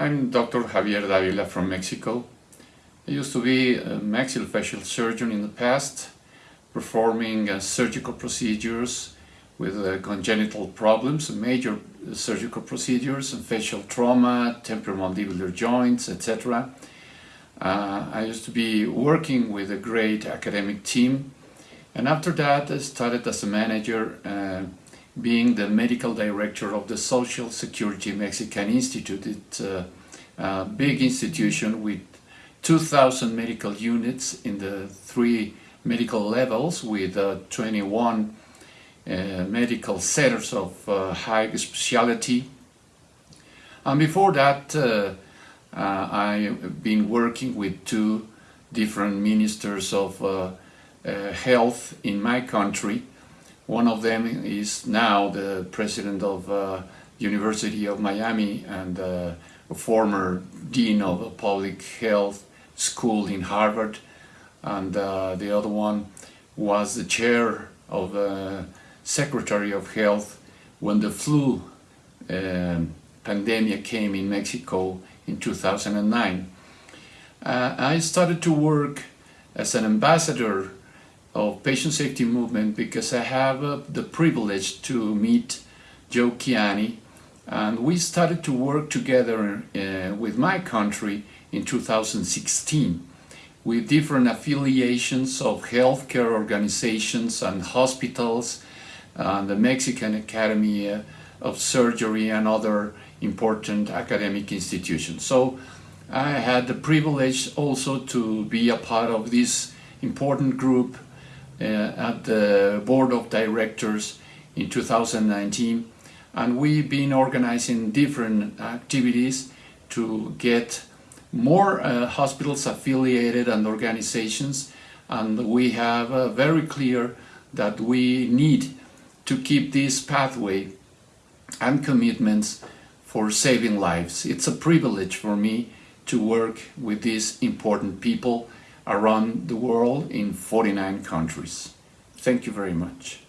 I'm Dr. Javier Davila from Mexico. I used to be a maxillofacial surgeon in the past, performing uh, surgical procedures with uh, congenital problems, major surgical procedures, and facial trauma, temporomandibular joints, etc. Uh, I used to be working with a great academic team and after that I started as a manager uh, being the medical director of the Social Security Mexican Institute. It's big institution with 2,000 medical units in the three medical levels with uh, 21 uh, medical centers of uh, high specialty. And before that, uh, uh, I've been working with two different ministers of health in my country one of them is now the president of University of Miami and a former dean of a public health school in Harvard. And uh, the other one was the chair of the Secretary of Health when the flu um, pandemic came in Mexico in 2009. Uh, I started to work as an ambassador of patient safety movement because I have uh, the privilege to meet Joe Kiani and we started to work together uh, with my country in 2016 with different affiliations of healthcare organizations and hospitals and the Mexican Academy uh, of Surgery and other important academic institutions. So I had the privilege also to be a part of this important group uh, at the board of directors in 2019 and we've been organizing different activities to get more uh, hospitals affiliated and organizations and we have uh, very clear that we need to keep this pathway and commitments for saving lives. It's a privilege for me to work with these important people around the world in 49 countries. Thank you very much.